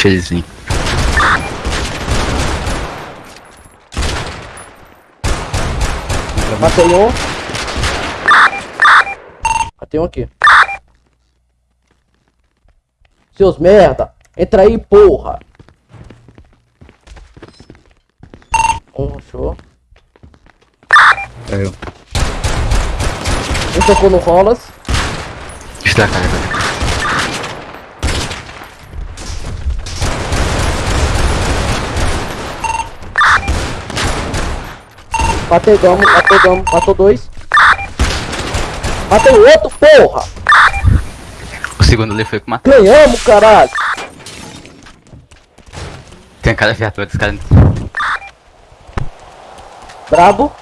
Deixa eles vir. Matei um. Matei um aqui. Seus merda. Entra aí, porra. Um, show. É eu. Um tocou no rolas. Está carregando. Matei gamo, matei gamo, matou dois. Matei outro, porra! O segundo ali foi com uma. Ganhamos, caralho! Tem cada viatura dos caras. Brabo.